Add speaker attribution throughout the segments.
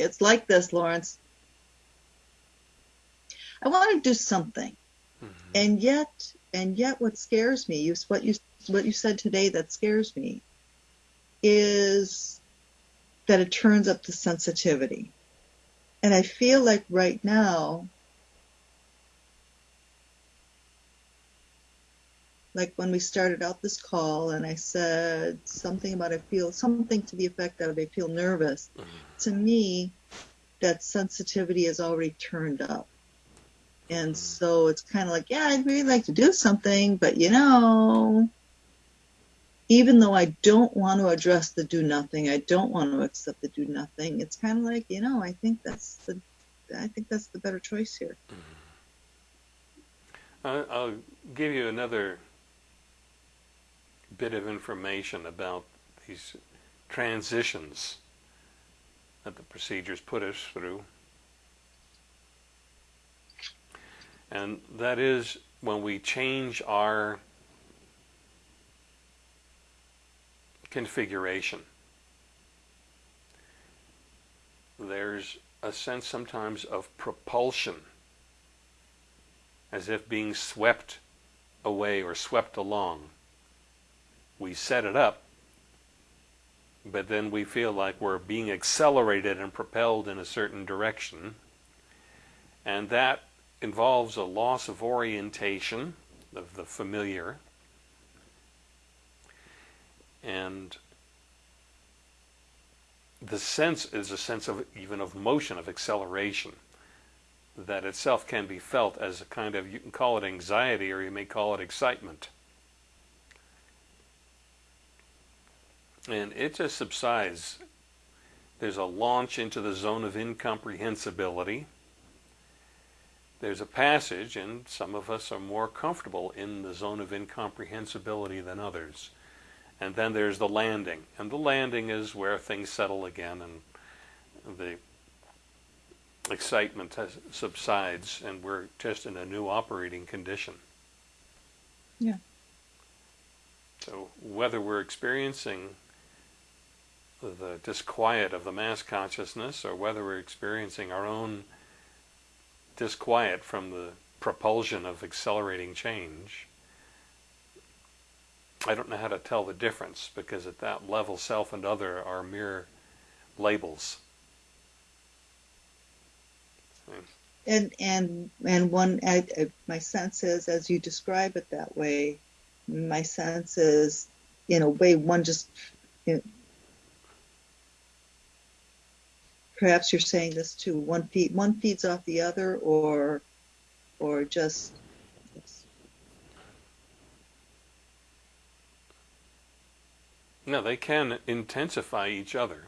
Speaker 1: it's like this, Lawrence. I want to do something. Mm-hmm. And yet, and yet what scares me, you, what you, what you said today that scares me is that it turns up the sensitivity. And I feel like right now, like when we started out this call and I said something about I feel something to the effect that I feel nervous. Mm-hmm. To me, that sensitivity is already turned up. And mm-hmm. so it's kind of like, yeah, I'd really like to do something, but you know, even though I don't want to address the do nothing, I don't want to accept the do nothing. It's kind of like, you know, I think that's the, I think that's the better choice here.
Speaker 2: Mm-hmm. I'll give you another bit of information about these transitions that the procedures put us through. And that is when we change our configuration. There's a sense sometimes of propulsion, as if being swept away or swept along we set it up, but then we feel like we're being accelerated and propelled in a certain direction. And that involves a loss of orientation of the familiar. And the sense is a sense of even of motion, of acceleration, that itself can be felt as a kind of, you can call it anxiety or you may call it excitement. And it just subsides. There's a launch into the zone of incomprehensibility. There's a passage, and some of us are more comfortable in the zone of incomprehensibility than others. And then there's the landing. And the landing is where things settle again and the excitement subsides, and we're just in a new operating condition.
Speaker 1: Yeah.
Speaker 2: So whether we're experiencing the disquiet of the mass consciousness or whether we're experiencing our own disquiet from the propulsion of accelerating change, I don't know how to tell the difference because at that level, self and other are mere labels.
Speaker 1: And and and one, I, I, my sense is, as you describe it that way, my sense is, in a way, one just you know, perhaps you're saying this too. One feed one feeds off the other, or or just.
Speaker 2: No, they can intensify each other.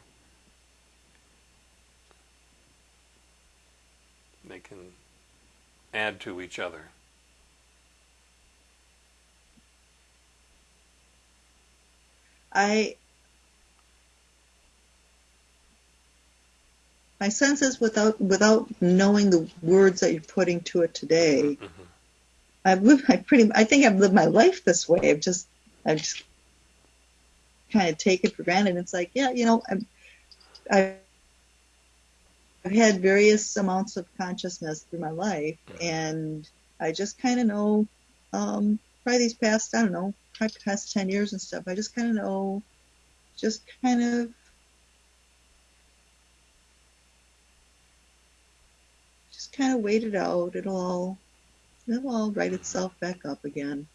Speaker 2: They can add to each other.
Speaker 1: I my sense is without without knowing the words that you're putting to it today, mm-hmm. I've lived. I pretty. I think I've lived my life this way. I've just. I've just kind of taken for granted. It's like, yeah, you know, I'm, I've, I've had various amounts of consciousness through my life, mm-hmm. and I just kind of know. Um, probably these past, I don't know, past ten years and stuff. I just kind of know. Just kind of kind of wait it out. It'll all it'll all write itself back up again.